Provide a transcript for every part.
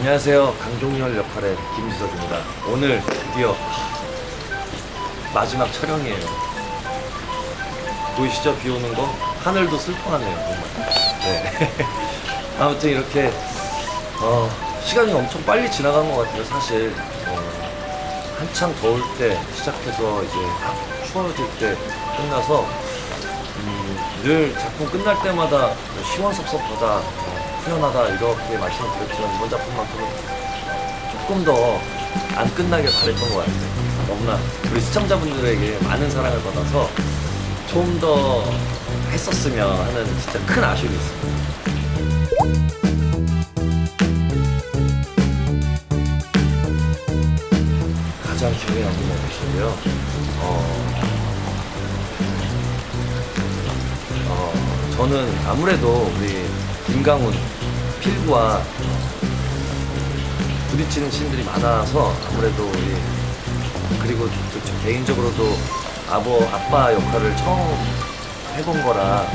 안녕하세요. 강종열 역할의 김지석입니다. 오늘 드디어 마지막 촬영이에요. 보이시죠? 비 오는 거? 하늘도 슬퍼하네요, 정말. 네. 아무튼 이렇게 어, 시간이 엄청 빨리 지나간 것 같아요, 사실. 어, 한창 더울 때 시작해서 이제 막 추워질 때 끝나서 음, 늘 작품 끝날 때마다 뭐 시원섭섭하다, 어, 후련하다 이렇게 말씀을 드렸지만 이번 작품만큼은 조금 더 안 끝나길 바랬던 것 같아요. 너무나 우리 시청자분들에게 많은 사랑을 받아서 좀 더 했었으면 하는 진짜 큰 아쉬움이 있습니다. 가장 기억에 남는 에피소드요. 어, 어, 저는 아무래도 우리 김강훈 필구와 부딪히는 신들이 많아서 아무래도 그리고 개인적으로도 아버 아빠 역할을 처음 해본 거라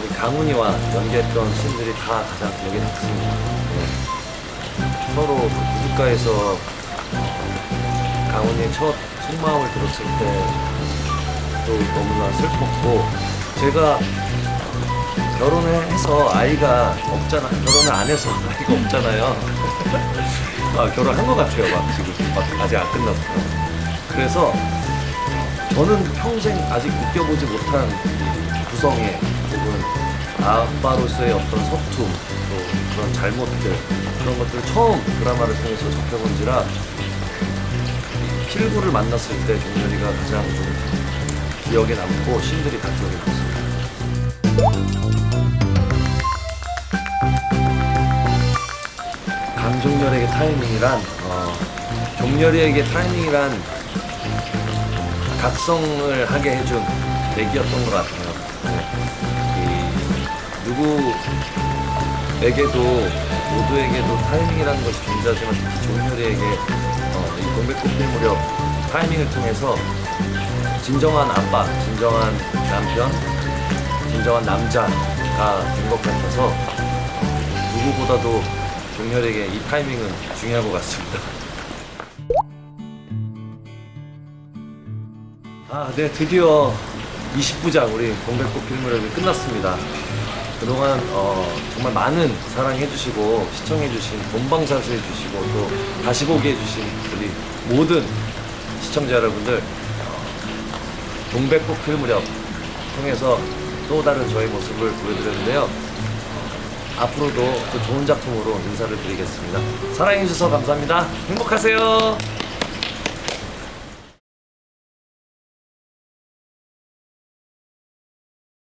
우리 강훈이와 연기했던 신들이 다 가장 기억에 남습니다. 네. 서로 그 구두가에서 강훈이의 첫 속마음을 들었을 때 또 너무나 슬펐고 제가 해서 아이가 없잖아. 결혼을 안 해서 아이가 없잖아요. 아 결혼한 것 같아요 막 지금. 막 아직 안 끝났어요. 그래서 저는 평생 아직 느껴보지 못한 이 구성의 혹은 아빠로서의 어떤 서툼 또 그런 잘못들 그런 것들을 처음 드라마를 통해서 접해본지라 필구를 만났을 때 종렬이가 가장 좀 기억에 남고 신들이 다 기억에 남습니다. 종렬에게 타이밍이란 어, 종렬이에게 타이밍이란 각성을 하게 해준 계기였던 것 같아요. 네. 이 누구에게도 모두에게도 타이밍이라는 것이 존재하지만 종렬이에게 어, 이 동백꽃필 무렵 타이밍을 통해서 진정한 아빠, 진정한 남편, 진정한 남자가 된 것 같아서 누구보다도 종렬에게 이 타이밍은 중요한 것 같습니다. 아, 네, 드디어 20부작 우리 공백꽃 필무렵이 끝났습니다. 그동안 어, 정말 많은 사랑해주시고 시청해주신 본방사수 해주시고 또 다시 보기 해주신 우리 모든 시청자 여러분들 어, 동백꽃 필무렵 통해서 또 다른 저의 모습을 보여드렸는데요. 어, 앞으로도 또 좋은 작품으로 인사를 드리겠습니다. 사랑해주셔서 감사합니다. 행복하세요.